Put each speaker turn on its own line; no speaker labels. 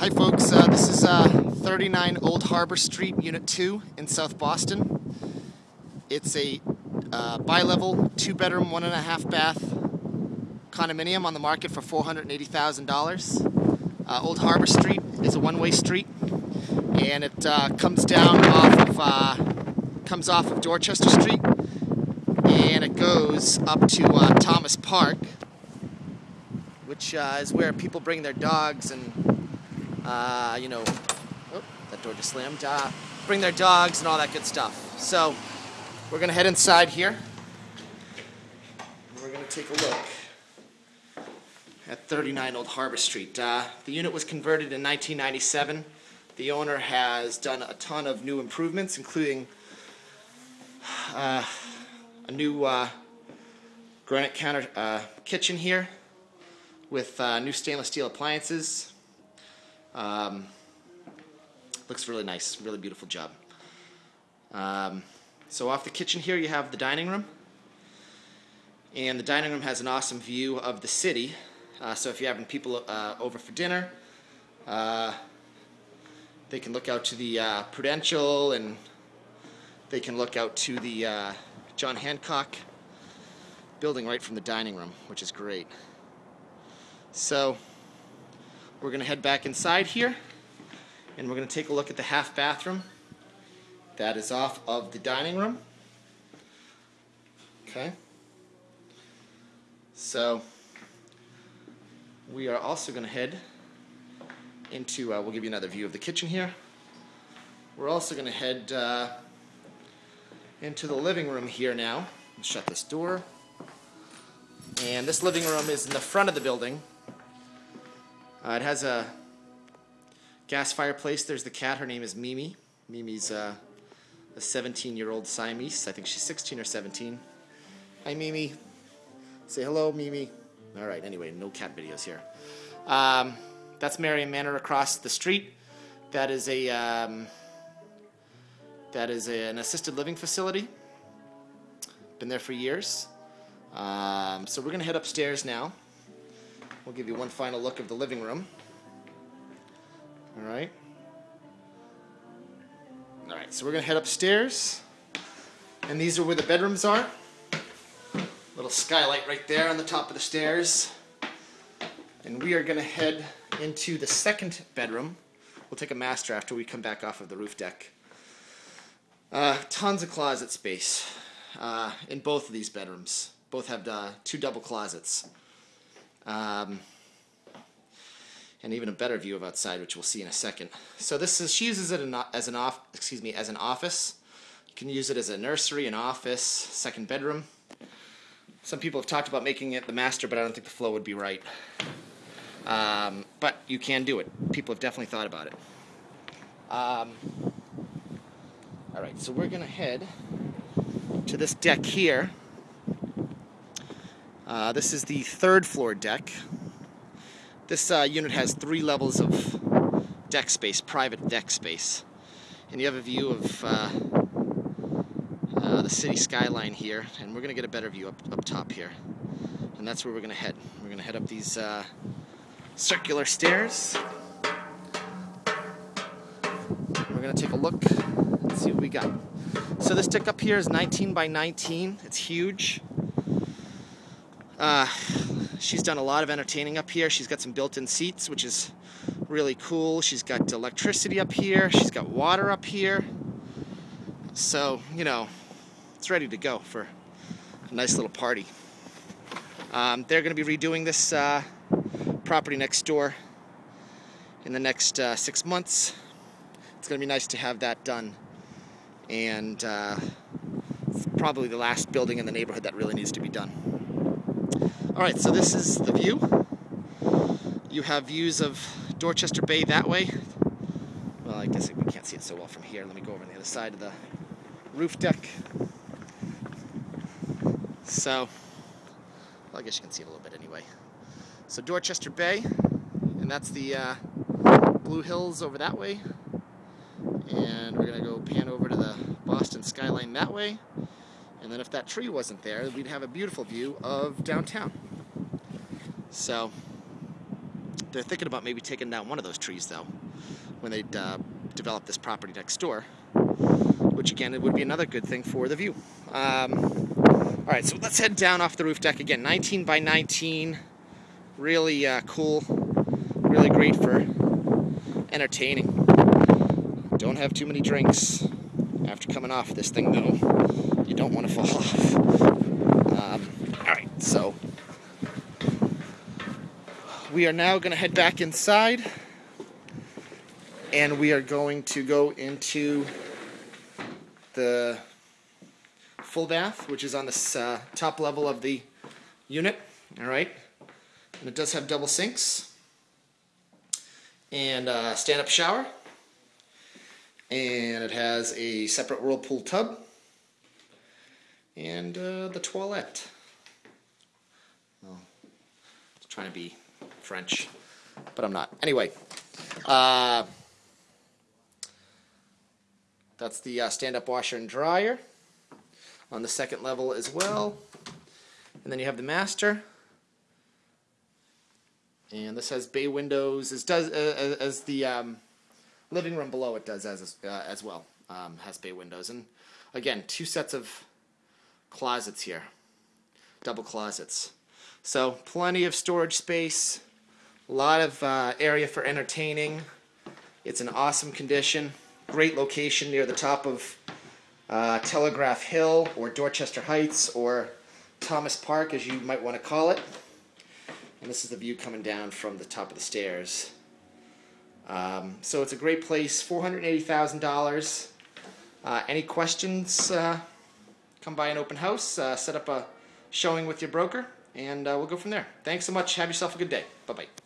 Hi folks, uh, this is uh, 39 Old Harbor Street, Unit 2 in South Boston. It's a uh, bi-level, two-bedroom, one and a half bath condominium on the market for $480,000. Uh, Old Harbor Street is a one-way street and it uh, comes down off of uh, comes off of Dorchester Street and it goes up to Thomas Park which is where people bring their dogs and uh, you know, oh, that door just slammed, uh, bring their dogs and all that good stuff. So we're going to head inside here. We're going to take a look at 39 Old Harbor Street. Uh, the unit was converted in 1997. The owner has done a ton of new improvements, including uh, a new uh, granite counter uh, kitchen here with uh, new stainless steel appliances, um, looks really nice, really beautiful job. Um, so off the kitchen here you have the dining room. And the dining room has an awesome view of the city. Uh, so if you're having people uh, over for dinner, uh, they can look out to the uh, Prudential and they can look out to the uh, John Hancock building right from the dining room, which is great. So we're going to head back inside here and we're going to take a look at the half bathroom. That is off of the dining room. Okay. So we are also going to head into, uh, we'll give you another view of the kitchen here. We're also going to head uh, into the living room here now. Shut this door. And this living room is in the front of the building. Uh, it has a gas fireplace. There's the cat. Her name is Mimi. Mimi's uh, a 17-year-old Siamese. I think she's 16 or 17. Hi, Mimi. Say hello, Mimi. All right, anyway, no cat videos here. Um, that's Marian Manor across the street. That is a um, that is a, an assisted living facility. Been there for years. Um, so we're going to head upstairs now. We'll give you one final look of the living room. All right. All right, so we're to head upstairs. And these are where the bedrooms are. Little skylight right there on the top of the stairs. And we are to head into the second bedroom. We'll take a master after we come back off of the roof deck. Uh, tons of closet space uh, in both of these bedrooms. Both have uh, two double closets. Um, and even a better view of outside, which we'll see in a second. So this is she uses it as an off, excuse me, as an office. You can use it as a nursery, an office, second bedroom. Some people have talked about making it the master, but I don't think the flow would be right. Um, but you can do it. People have definitely thought about it. Um, all right, so we're gonna head to this deck here. Uh, this is the third floor deck. This uh, unit has three levels of deck space, private deck space. And you have a view of uh, uh, the city skyline here, and we're going to get a better view up, up top here. And that's where we're going to head. We're going to head up these uh, circular stairs. We're going to take a look and see what we got. So this deck up here is 19 by 19. It's huge. Uh, she's done a lot of entertaining up here. She's got some built-in seats, which is really cool. She's got electricity up here. She's got water up here. So, you know, it's ready to go for a nice little party. Um, they're going to be redoing this uh, property next door in the next uh, six months. It's going to be nice to have that done. And uh, it's probably the last building in the neighborhood that really needs to be done. Alright, so this is the view. You have views of Dorchester Bay that way. Well, I guess we can't see it so well from here. Let me go over on the other side of the roof deck. So, well, I guess you can see it a little bit anyway. So Dorchester Bay, and that's the uh, Blue Hills over that way. And we're going to go pan over to the Boston skyline that way. And then if that tree wasn't there, we'd have a beautiful view of downtown. So, they're thinking about maybe taking down one of those trees though when they uh, develop this property next door, which again it would be another good thing for the view. Um, all right, so let's head down off the roof deck again. 19 by 19, really uh, cool, really great for entertaining. Don't have too many drinks after coming off this thing though. You don't want to fall off. Um, all right, so we are now going to head back inside and we are going to go into the full bath, which is on the uh, top level of the unit. All right, and it does have double sinks and a stand-up shower, and it has a separate whirlpool tub and uh, the toilet. Well, it's trying to be French, but I'm not. Anyway. Uh, that's the uh, stand-up washer and dryer on the second level as well. And then you have the master. And this has bay windows, as does uh, as the um, living room below it does as uh, as well. Um, has bay windows, and again, two sets of closets here, double closets. So plenty of storage space, a lot of uh, area for entertaining. It's an awesome condition great location near the top of uh, Telegraph Hill or Dorchester Heights or Thomas Park, as you might want to call it. And this is the view coming down from the top of the stairs. Um, so it's a great place, $480,000. Uh, any questions, uh, come by an open house, uh, set up a showing with your broker, and uh, we'll go from there. Thanks so much. Have yourself a good day. Bye-bye.